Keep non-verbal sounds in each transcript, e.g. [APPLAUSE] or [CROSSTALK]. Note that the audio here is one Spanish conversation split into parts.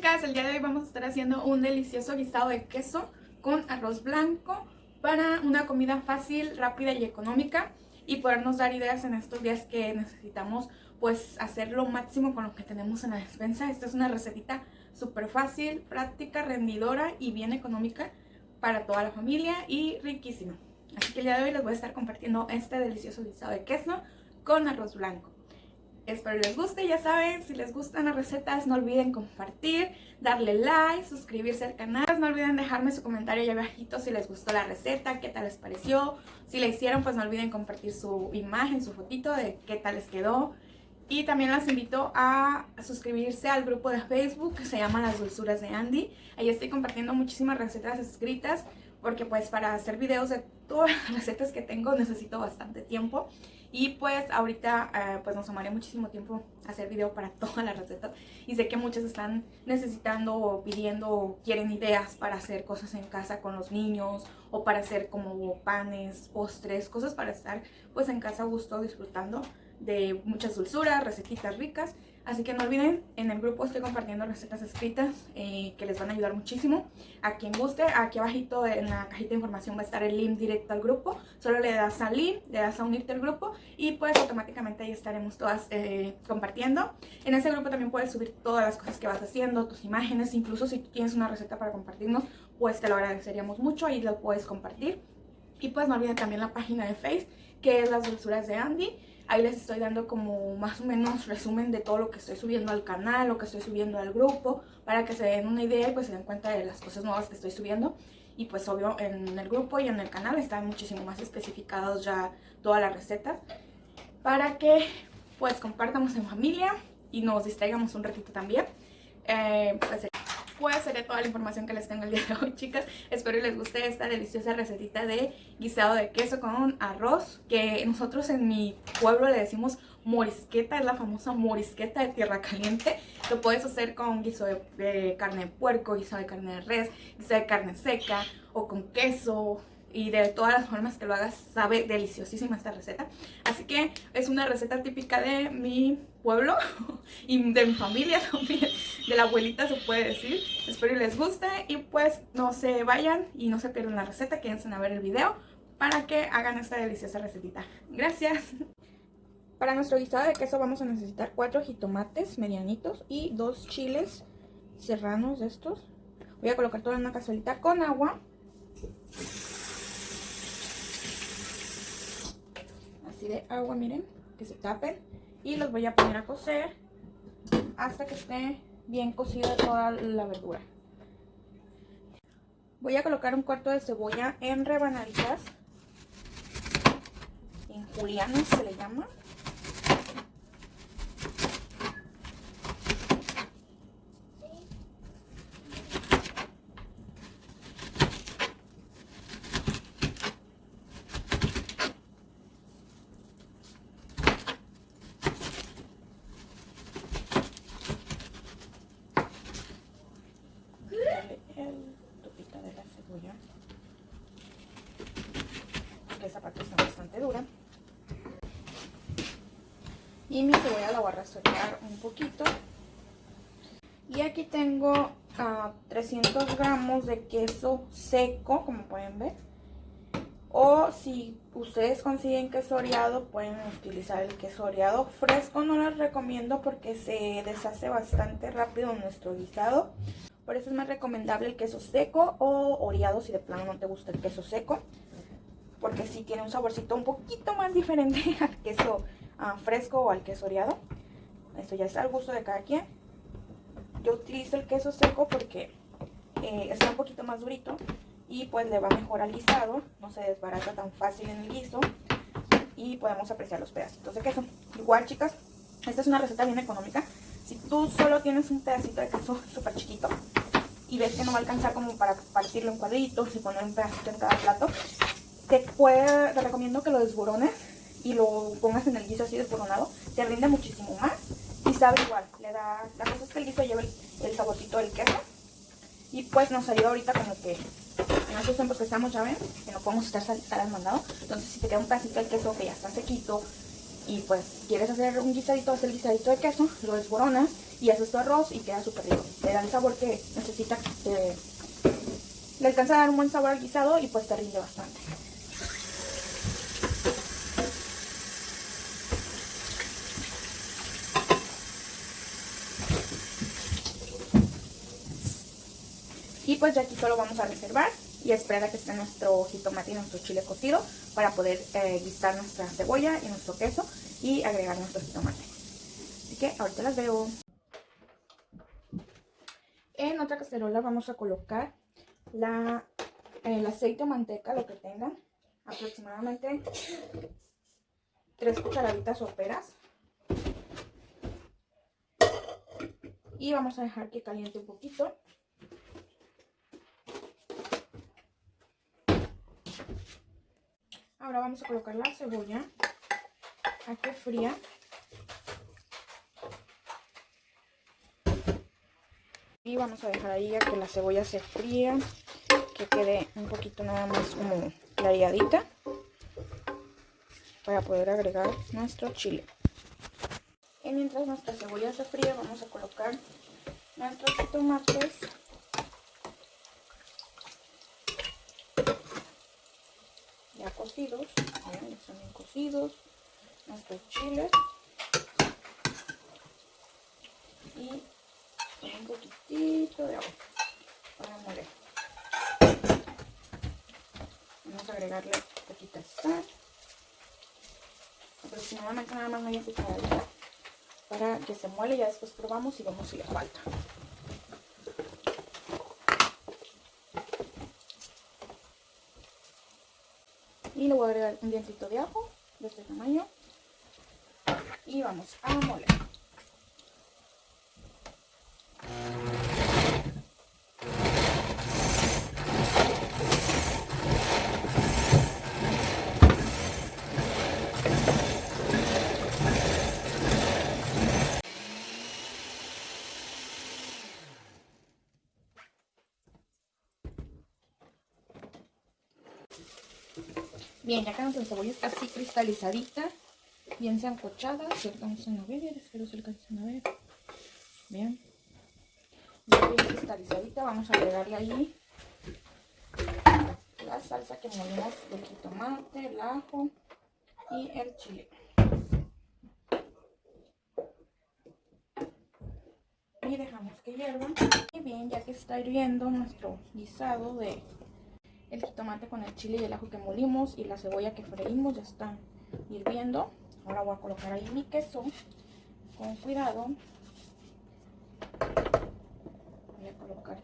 chicas, el día de hoy vamos a estar haciendo un delicioso guisado de queso con arroz blanco para una comida fácil, rápida y económica y podernos dar ideas en estos días que necesitamos pues hacer lo máximo con lo que tenemos en la despensa. Esta es una recetita súper fácil, práctica, rendidora y bien económica para toda la familia y riquísima. Así que el día de hoy les voy a estar compartiendo este delicioso guisado de queso con arroz blanco. Espero les guste, ya saben, si les gustan las recetas no olviden compartir, darle like, suscribirse al canal. No olviden dejarme su comentario ahí abajito si les gustó la receta, qué tal les pareció. Si la hicieron pues no olviden compartir su imagen, su fotito de qué tal les quedó. Y también las invito a suscribirse al grupo de Facebook que se llama Las Dulzuras de Andy. Ahí estoy compartiendo muchísimas recetas escritas porque pues para hacer videos de todas las recetas que tengo necesito bastante tiempo. Y pues ahorita eh, pues nos tomaría muchísimo tiempo hacer video para [LAUGHS] todas las recetas. Y sé que muchas están necesitando o pidiendo o quieren ideas para hacer cosas en casa con los niños o para hacer como panes, postres, cosas para estar pues en casa a gusto disfrutando de muchas dulzuras, recetitas ricas Así que no olviden, en el grupo estoy compartiendo recetas escritas eh, que les van a ayudar muchísimo. A quien guste, aquí abajito en la cajita de información va a estar el link directo al grupo. Solo le das al link, le das a unirte al grupo y pues automáticamente ahí estaremos todas eh, compartiendo. En ese grupo también puedes subir todas las cosas que vas haciendo, tus imágenes, incluso si tienes una receta para compartirnos, pues te lo agradeceríamos mucho, ahí lo puedes compartir. Y pues no olviden también la página de Facebook, que es Las Dulzuras de Andy. Ahí les estoy dando como más o menos resumen de todo lo que estoy subiendo al canal, lo que estoy subiendo al grupo, para que se den una idea y pues se den cuenta de las cosas nuevas que estoy subiendo. Y pues obvio en el grupo y en el canal están muchísimo más especificados ya todas las recetas. Para que pues compartamos en familia y nos distraigamos un ratito también. Eh, pues pues sería toda la información que les tengo el día de hoy, chicas. Espero que les guste esta deliciosa recetita de guisado de queso con arroz, que nosotros en mi pueblo le decimos morisqueta, es la famosa morisqueta de tierra caliente. Lo puedes hacer con guiso de, carne de puerco, guiso de carne de res, guiso de carne seca o con queso, y de todas las formas que lo hagas sabe deliciosísima esta receta. Así que es una receta típica de mi pueblo [LAUGHS] y de mi familia [LAUGHS] también, de la abuelita se puede decir. Espero les guste y pues no se vayan y no se pierdan la receta, quédense a ver el video para que hagan esta deliciosa recetita. Gracias. Para nuestro guisado de queso vamos a necesitar cuatro jitomates medianitos y dos chiles serranos estos. Voy a colocar todo en una cazuelita con agua de agua, miren, que se tapen. Y los voy a poner a cocer hasta que esté bien cocida toda la verdura. Voy a colocar un cuarto de cebolla en rebanaditas, en julianas se le llama. Esa parte está bastante dura. Y mi cebolla la voy a razonar un poquito. Y aquí tengo 300 ah, gramos de queso seco, como pueden ver. O si ustedes consiguen queso oreado, pueden utilizar el queso oreado. Fresco no les recomiendo porque se deshace bastante rápido nuestro guisado. Por eso es más recomendable el queso seco o oreado si de plano no te gusta el queso seco porque sí tiene un saborcito un poquito más diferente [LAUGHS] al queso ah, fresco o al queso oreado. Esto ya está al gusto de cada quien. Yo utilizo el queso seco porque eh, está un poquito más durito y pues le va mejor al guisado, no se desbarata tan fácil en el guiso y podemos apreciar los pedacitos de queso. Igual chicas, esta es una receta bien económica. Si tú solo tienes un pedacito de queso [LAUGHS] súper chiquito y ves que no va a alcanzar como para partirlo en cuadritos y poner un pedacito en cada plato, te, puede, te recomiendo que lo desborones y lo pongas en el guiso así desboronado. Te rinde muchísimo más y sabe igual. Le da, la cosa es que el guiso lleva el, saborcito del queso. Y pues nos ayuda ahorita como que en estos tiempos que estamos, ya ven, que no podemos estar, estar. Entonces si te queda un pedacito del queso que ya está sequito y pues quieres hacer un guisadito, hacer el guisadito de queso, lo desboronas y haces tu arroz y queda súper rico. Le da el sabor que necesita, le alcanza a dar un buen sabor al guisado y pues te rinde bastante. Pues ya aquí solo vamos a reservar y esperar a que esté nuestro jitomate y nuestro chile cocido para poder eh, guisar nuestra cebolla y nuestro queso y agregar nuestro jitomate. Así que ahorita las veo. En otra cacerola vamos a colocar la, el aceite o manteca, lo que tengan, aproximadamente 3 cucharaditas soperas. Y vamos a dejar que caliente un poquito. Ahora vamos a colocar la cebolla a que fría. Y vamos a dejar ahí a que la cebolla se fría, que quede un poquito nada más como clareadita para poder agregar nuestro chile. Y mientras nuestra cebolla se fría vamos a colocar nuestros tomates cocidos, ya están bien cocidos, nuestros chiles y un poquitito de agua para moler. Vamos a agregarle poquita sal, aproximadamente nada más media cucharadita para que se muele, ya después probamos y vemos si le falta. Y le voy a agregar un dientito de ajo de este tamaño. Y vamos a moler. Bien, ya que nuestra cebolla está así cristalizadita, bien sancochada, si alcanzan a ver, espero se alcancen a ver. Bien. Ya bien cristalizadita, vamos a agregarle ahí la salsa que molimos del jitomate, el ajo y el chile. Y dejamos que hierva. Y bien, ya que está hirviendo nuestro guisado de el jitomate con el chile y el ajo que molimos y la cebolla que freímos ya están hirviendo. Ahora voy a colocar ahí mi queso con cuidado. Voy a colocar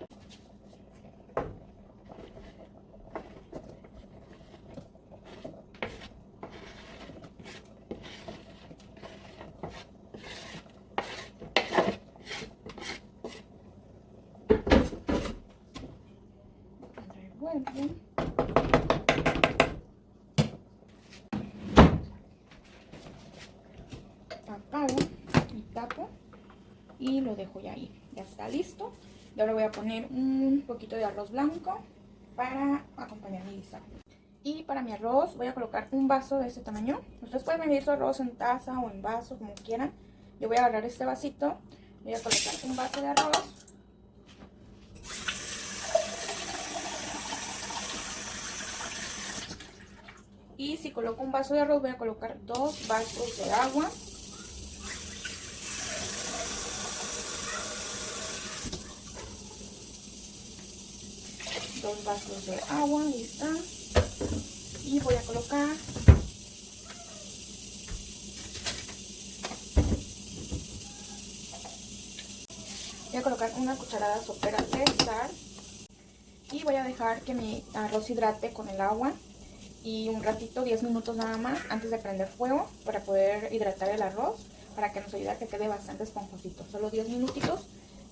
Apago y tapo y lo dejo ya ahí. Ya está listo. Y ahora voy a poner un poquito de arroz blanco para acompañar mi guisado. Y para mi arroz voy a colocar un vaso de este tamaño. Ustedes pueden medir su arroz en taza o en vaso, como quieran. Yo voy a agarrar este vasito, voy a colocar un vaso de arroz Y si coloco un vaso de arroz voy a colocar dos vasos de agua. Dos vasos de agua, ahí. Y voy a colocar voy a colocar una cucharada sopera de sal y voy a dejar que mi arroz hidrate con el agua y un ratito, 10 minutos nada más, antes de prender fuego para poder hidratar el arroz, para que nos ayude a que quede bastante esponjosito. Solo 10 minutitos,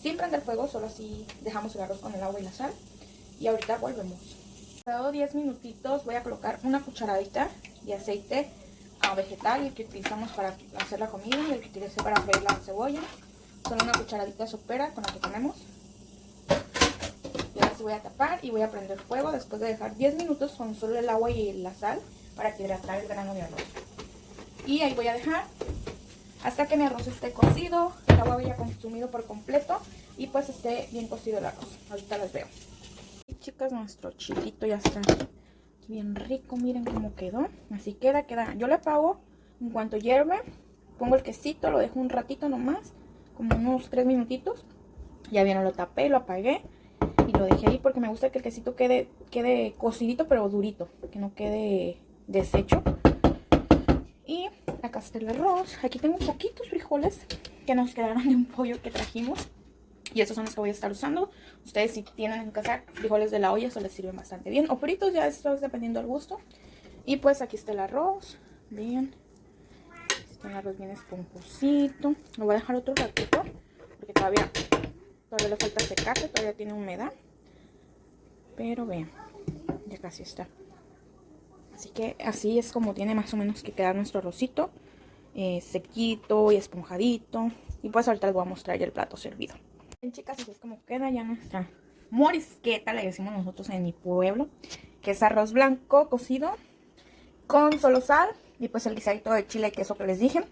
sin prender fuego, solo así dejamos el arroz con el agua y la sal. Y ahorita volvemos. Dado 10 minutitos, voy a colocar una cucharadita de aceite vegetal, el que utilizamos para hacer la comida y el que utilicé para freír la cebolla. Solo una cucharadita sopera con la que tenemos voy a tapar y voy a prender fuego después de dejar 10 minutos con solo el agua y la sal para que hidratar el grano de arroz. Y ahí voy a dejar hasta que mi arroz esté cocido, el agua haya consumido por completo y pues esté bien cocido el arroz. Ahorita les veo. Y chicas, nuestro chilito ya está bien rico, miren cómo quedó. Así queda, queda. Yo le apago en cuanto hierve, pongo el quesito, lo dejo un ratito nomás, como unos 3 minutitos. Ya bien lo tapé, lo apagué lo dejé ahí porque me gusta que el quesito quede, quede cocidito pero durito, que no quede deshecho. Y acá está el arroz. Aquí tengo poquitos frijoles que nos quedaron de un pollo que trajimos. Y estos son los que voy a estar usando. Ustedes si tienen en casa frijoles de la olla, eso les sirve bastante bien. O fritos, ya esto es dependiendo del gusto. Y pues aquí está el arroz. Bien. Está el arroz bien esponjosito. Lo voy a dejar otro ratito. Porque todavía, todavía le falta secarse. Todavía tiene humedad. Pero vean. Ya casi está. Así que así es como tiene más o menos que quedar nuestro arrocito. Eh, sequito y esponjadito. Y pues ahorita les voy a mostrar ya el plato servido. Bien chicas, así es como queda ya nuestra morisqueta, le decimos nosotros en mi pueblo. Que es arroz blanco cocido con solo sal y pues el guisadito de chile y queso que les dije.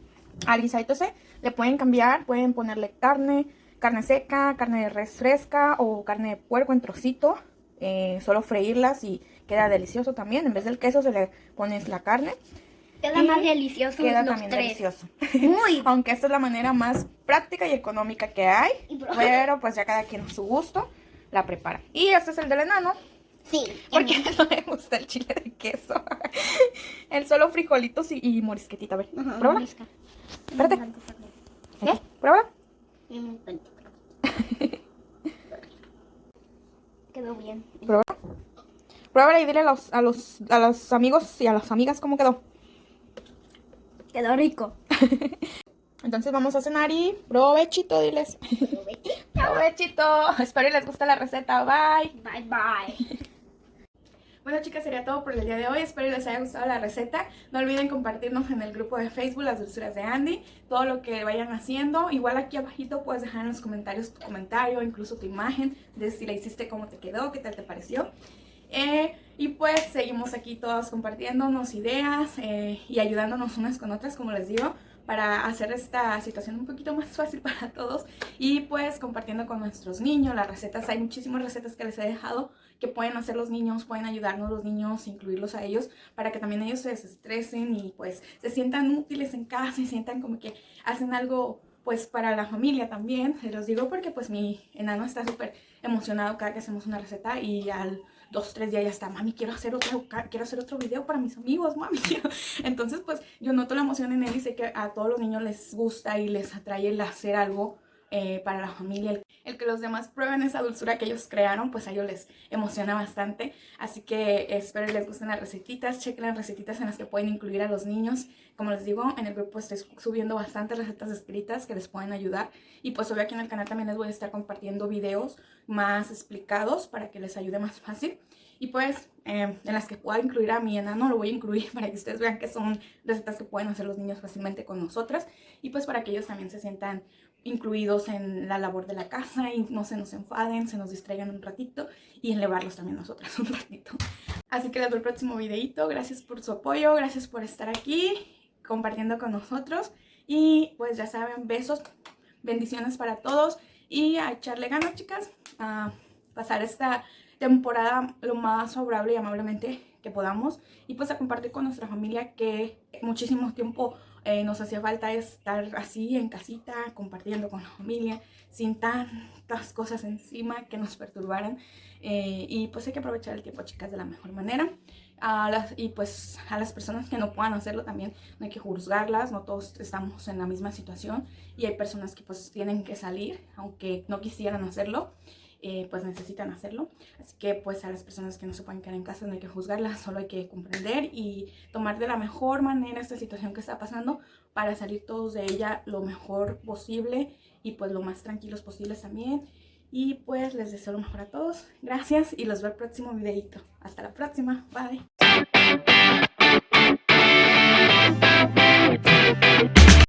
Al guisadito se le pueden cambiar, pueden ponerle carne, carne seca, carne de res fresca o carne de puerco en trocito. Eh, solo freírlas y queda delicioso también. En vez del queso se le pones la carne. Queda más delicioso Queda también delicioso. Muy. [LAUGHS] Aunque esta es la manera más práctica y económica que hay. Pero pues ya cada quien a su gusto la prepara. Y este es el del enano. Sí. Porque [LAUGHS] no me gusta el chile de queso. [LAUGHS] el solo frijolitos y, morisquetita. A ver, pruébala. Espérate. ¿Eh? Pruébala. Quedó bien. Pruébala. Pruébala y dile a los, a los, a los amigos y a las amigas cómo quedó. Quedó rico. [LAUGHS] Entonces vamos a cenar y provechito, diles. Provechito. [LAUGHS] Espero les guste la receta. Bye. Bye, bye. Bueno chicas, sería todo por el día de hoy. Espero les haya gustado la receta. No olviden compartirnos en el grupo de Facebook Las Dulzuras de Andy. Todo lo que vayan haciendo. Igual aquí abajito puedes dejar en los comentarios tu comentario, incluso tu imagen, de si la hiciste, cómo te quedó, qué tal te pareció. Eh, y pues seguimos aquí todos compartiéndonos ideas eh, y ayudándonos unas con otras, como les digo, para hacer esta situación un poquito más [LAUGHS] fácil para todos y pues compartiendo con nuestros niños las recetas. Hay muchísimas recetas que les he dejado que pueden hacer los niños, pueden ayudarnos los niños, incluirlos a ellos para que también ellos se desestresen y pues se sientan útiles en casa y sientan como que hacen algo pues para la familia también. Se los digo porque pues mi enano está súper emocionado cada que hacemos una receta y al dos, tres días ya está, mami, quiero hacer otro, quiero hacer otro video para mis amigos, mami. [LAUGHS] Entonces, pues, yo noto la emoción en él y sé que a todos los niños les gusta y les atrae el hacer algo eh, para la familia. El, que los demás prueben esa dulzura que ellos crearon, pues a ellos les emociona bastante. Así que espero que les gusten las recetitas. Chequen las recetitas en las que pueden incluir a los niños. Como les digo, en el grupo estoy subiendo bastantes recetas escritas que les pueden ayudar. Y pues obvio aquí en el canal también les voy a estar compartiendo videos más explicados para que les ayude más fácil. Y pues eh, en las que pueda incluir a mi enano lo voy a incluir [LAUGHS] para que ustedes vean que son recetas que pueden hacer los niños fácilmente con nosotras. Y pues para que ellos también se sientan incluidos en la labor de la casa y no se nos enfaden, se nos distraigan un ratito y elevarlos también nosotras [LAUGHS] un ratito. Así que les el próximo videito. Gracias por su apoyo, gracias por estar aquí compartiendo con nosotros. Y pues ya saben, besos, bendiciones para todos y a echarle ganas, chicas, a pasar esta temporada lo más favorable y amablemente que podamos y pues a compartir con nuestra familia que muchísimo tiempo eh, nos hacía falta estar así en casita, compartiendo con la familia, sin tantas cosas encima que nos perturbaran. Eh, y pues hay que aprovechar el tiempo, chicas, de la mejor manera. Y pues a las personas que no puedan hacerlo también no hay que juzgarlas, no todos estamos en la misma situación y hay personas que pues tienen que salir, aunque no quisieran hacerlo. Eh, pues necesitan hacerlo. Así que pues a las personas que no se pueden quedar en casa no hay que juzgarlas, solo hay que comprender y tomar de la mejor manera esta situación que está pasando para salir todos de ella lo mejor posible y pues lo más tranquilos posibles también. Y pues les deseo lo mejor a todos. Gracias y los veo el próximo videito. Hasta la próxima. Bye.